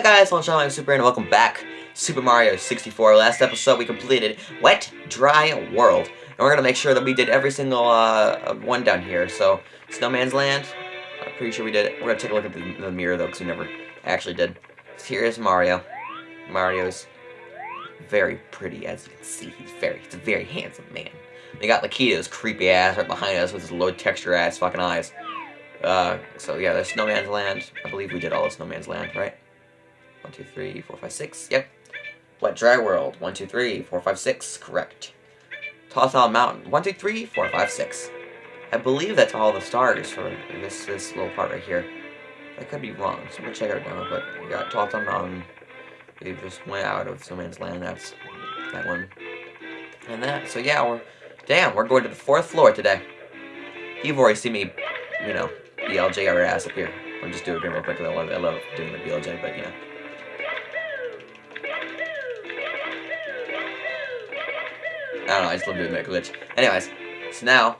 Hi guys, I'm Sean Super and welcome back. Super Mario 64. Last episode we completed Wet Dry World. And we're gonna make sure that we did every single uh, one down here. So, Snowman's Land, I'm pretty sure we did it. We're gonna take a look at the, the mirror though, because we never actually did. Here is Mario. Mario's very pretty, as you can see. He's very, he's a very handsome man. We got Lakitu's creepy ass right behind us with his low texture ass fucking eyes. Uh, so yeah, there's Snowman's Land. I believe we did all of Snowman's Land, right? One, two, three, four, five, six. Yep. Wet Dry World. One, two, three, four, five, six. Correct. Tall Mountain. One, two, three, four, five, six. I believe that's all the stars for this this little part right here. I could be wrong, so I'm gonna check out now. But we got Tall Mountain. We just went out of Snowman's Land. That's that one. And that. So yeah, we're damn. We're going to the fourth floor today. You've already seen me, you know, BLJ our ass up here. I'll just do it again real quick. I love, I love doing the BLJ, but you know. I don't know, I just love doing that glitch. Anyways, so now...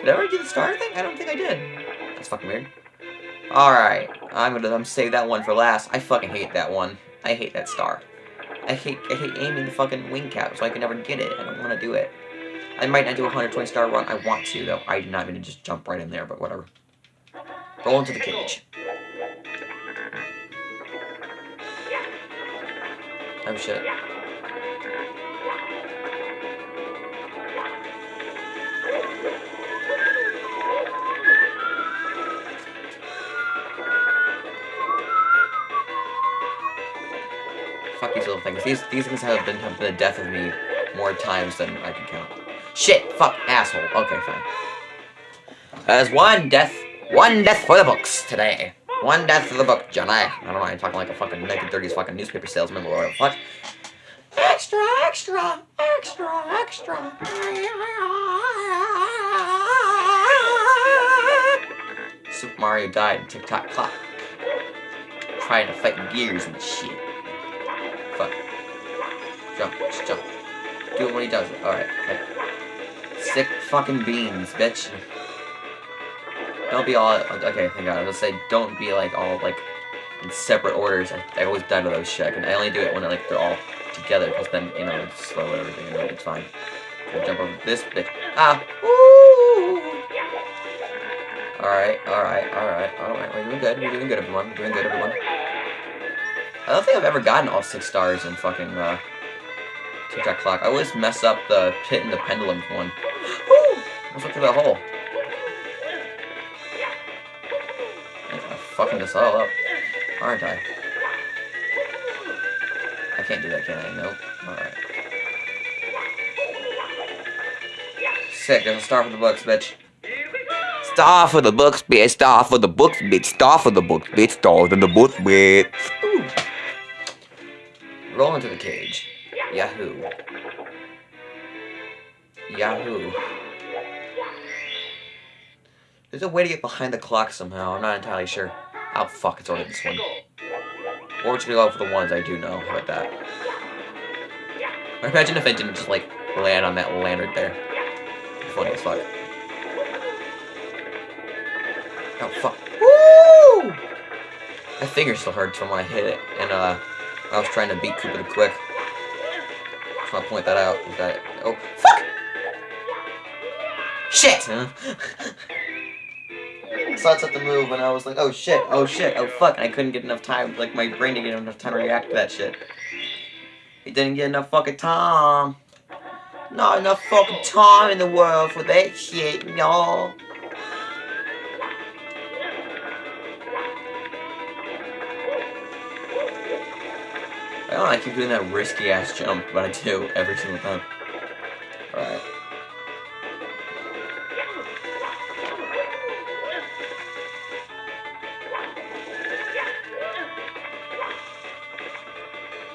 Did I already do the star thing? I don't think I did. That's fucking weird. Alright, I'm gonna I'm save that one for last. I fucking hate that one. I hate that star. I hate I hate aiming the fucking wing cap, so I can never get it. I don't want to do it. I might not do a 120 star run. I want to, though. I do not mean to just jump right in there, but whatever. Roll into the cage. Oh shit. Fuck these little things. These these things have been have been the death of me more times than I can count. Shit! Fuck! Asshole. Okay, fine. There's one death. One death for the books today. One death for the book, Johnny. I don't know, I'm talking like a fucking 1930s fucking newspaper salesman or whatever fuck. Extra, extra, extra, extra. Super Mario died in tick-tock clock. Trying to fight gears and shit. Fuck. Jump, just jump. Do it when he does it. Alright, okay. Sick fucking beans, bitch. Don't be all... Okay, thank god. I was gonna say, don't be, like, all, like, in separate orders. I, I always die to those shit. And I only do it when, I, like, they're all together, because then, you know, it's slow and everything, and it's fine. Okay, jump over this bitch. Ah! Woo! Alright, alright, alright, alright. We're doing good. We're doing good, everyone. We're doing good, everyone. I don't think I've ever gotten all six stars in fucking, uh... Tick-tock clock. I always mess up the pit and the pendulum one. Woo! Let's look through that hole. Fucking this all up, aren't I? I can't do that, can I? Nope. Alright. Sick, there's a star for the books, bitch. Star for the books, bitch. Star for the books, bitch. Star for the books, bitch. Star for the books, bitch. Ooh. Roll into the cage. Yahoo. Yahoo. There's a way to get behind the clock somehow. I'm not entirely sure. Oh, fuck, it's already this one. Or it's go for the ones I do know. How about that? Imagine if I didn't just, like, land on that lantern there. Funny as fuck. Oh, fuck. Woo! My finger still hurts from when I hit it. And, uh, I was trying to beat Koopa the Quick. Just want to point that out. Is that oh fuck! Shit! Huh? saw it to move and I was like, oh shit, oh shit, oh fuck, and I couldn't get enough time, like my brain didn't get enough time to react to that shit. It didn't get enough fucking time. Not enough fucking time in the world for that shit, y'all. I don't know, I keep doing that risky ass jump, but I do every single time.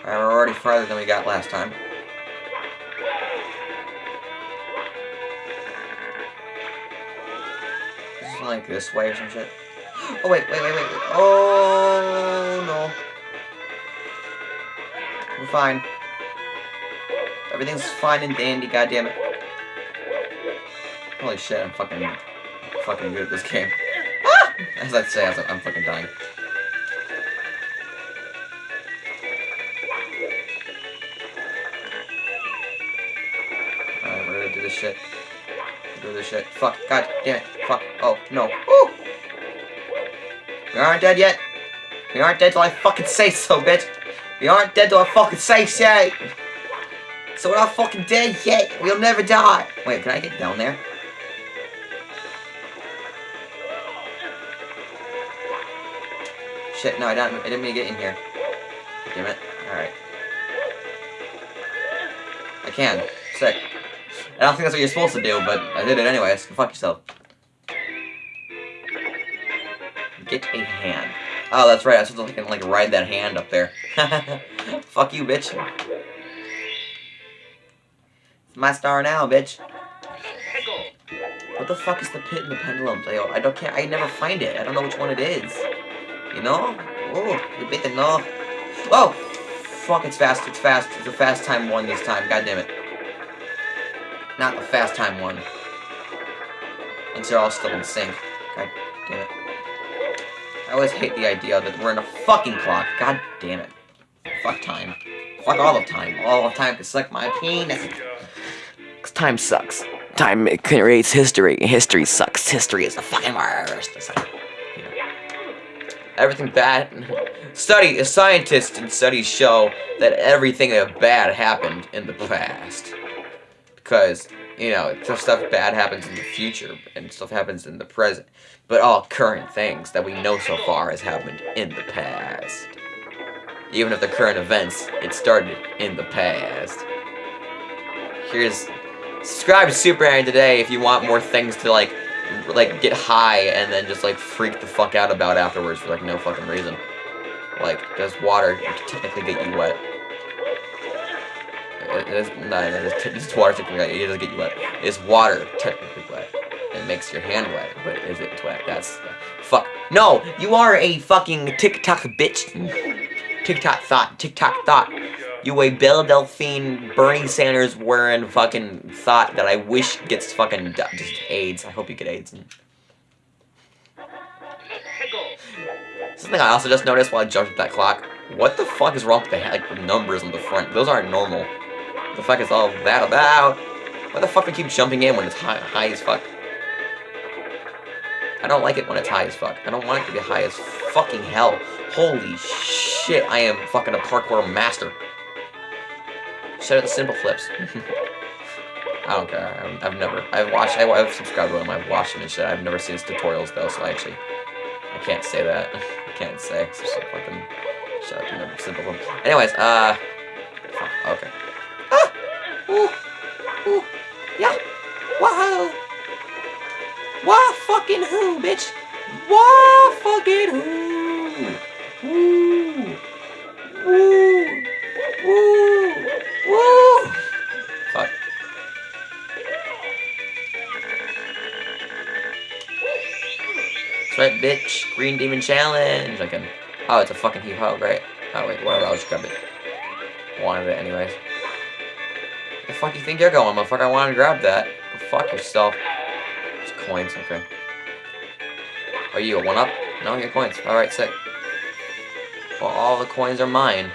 Alright, we're already farther than we got last time. Is like this way or some shit? Oh wait, wait, wait, wait. Oh no. We're fine. Everything's fine and dandy, goddammit. Holy shit, I'm fucking fucking good at this game. Ah! As I say, I'm fucking dying. Shit. Do this shit. Fuck. God damn it. Fuck. Oh, no. Ooh! We aren't dead yet. We aren't dead till I fucking say so, bitch. We aren't dead till I fucking say so. So we're not fucking dead yet. We'll never die. Wait, can I get down there? Shit, no, I didn't, I didn't mean to get in here. Damn it. Alright. I can. Sick. I don't think that's what you're supposed to do, but I did it anyways. Fuck yourself. Get a hand. Oh, that's right. I was supposed to like, ride that hand up there. Fuck you, bitch. It's my star now, bitch. What the fuck is the pit and the pendulum? I, oh, I don't can't. I never find it. I don't know which one it is. You know? Oh, you better know. Oh, fuck! It's fast. It's fast. It's a fast time one this time. God damn it. Not the fast time one. And they're all still in sync. God damn it. I always hate the idea that we're in a fucking clock. God damn it. Fuck time. Fuck all of time. All of time can suck my penis. Cause time sucks. Time creates history. History sucks. History is the fucking worst. Like. Everything bad. Study, a scientist and studies show that everything bad happened in the past. Because, you know, stuff bad happens in the future and stuff happens in the present. But all current things that we know so far has happened in the past. Even if the current events, it started in the past. Here's subscribe to Super Aaron today if you want more things to like like get high and then just like freak the fuck out about afterwards for like no fucking reason. Like, does water technically get you wet? It is no, it is water technically it doesn't get you wet. Is water technically wet? It makes your hand wet, but is it wet? That's fuck. No, you are a fucking TikTok bitch. TikTok thought, TikTok thought. You a Belle Delphine, Bernie Sanders wearing fucking thought that I wish gets fucking just AIDS. I hope you get AIDS. Something I also just noticed while I jumped at that clock. What the fuck is wrong with the like numbers on the front? Those aren't normal. What the fuck is all that about? Why the fuck do keep jumping in when it's high, high as fuck? I don't like it when it's high as fuck. I don't want it to be high as fucking hell. Holy shit, I am fucking a parkour master. Shout out the Simpleflips. I don't care. I've, I've never. I've watched. I, have subscribed to him. I've watched him and shit. I've never seen his tutorials though, so I actually I can't say that. I can't say. It's just fucking shout out to him. Simple flip. Anyways, uh, okay. Ooh, ooh, yeah. Wow. Wah fucking who, bitch? Wah fucking who? Woo. Woo. Woo. Woo. Fuck. That's right, bitch. Green Demon Challenge. I can. Oh, it's a fucking heap hog, right? Oh, wait, whatever. I'll just grab it. Wanted it anyways. The fuck you think you're going, motherfucker? I wanted to grab that. Go fuck yourself. It's coins, okay. Are you a one-up? No, your coins. Alright, sick. Well, all the coins are mine.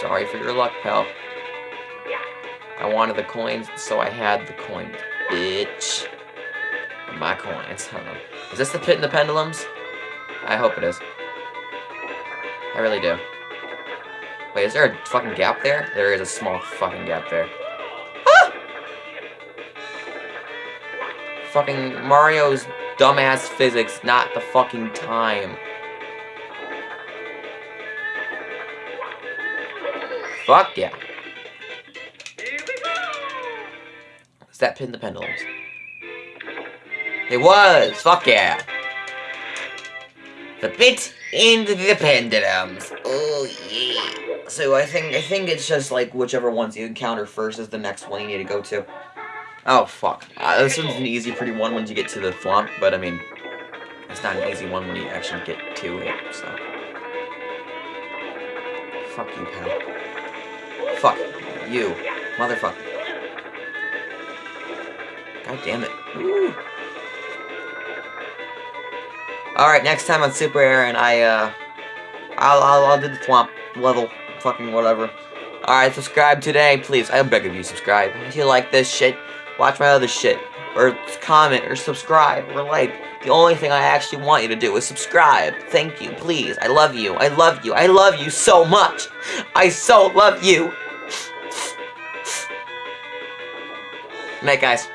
Sorry for your luck, pal. I wanted the coins, so I had the coins. Bitch. My coins, huh? Is this the pit and the pendulums? I hope it is. I really do. Wait, is there a fucking gap there? There is a small fucking gap there. Ah! Fucking Mario's dumbass physics, not the fucking time. Fuck yeah. Is that pin the pendulums? It was! Fuck yeah! The pit and the pendulums. Oh yeah. So I think I think it's just like whichever ones you encounter first is the next one you need to go to. Oh fuck. Uh, this one's an easy pretty one once you get to the flump, but I mean it's not an easy one when you actually get to it, so. Fuck you, pal. Fuck. You. Motherfucker. God damn it. Ooh. Alright, next time on Super Aaron, I, uh, I'll, I'll, I'll do the swamp level, fucking whatever. Alright, subscribe today, please. I beg of you, subscribe. If you like this shit, watch my other shit. Or comment, or subscribe, or like. The only thing I actually want you to do is subscribe. Thank you, please. I love you. I love you. I love you so much. I so love you. Night, guys.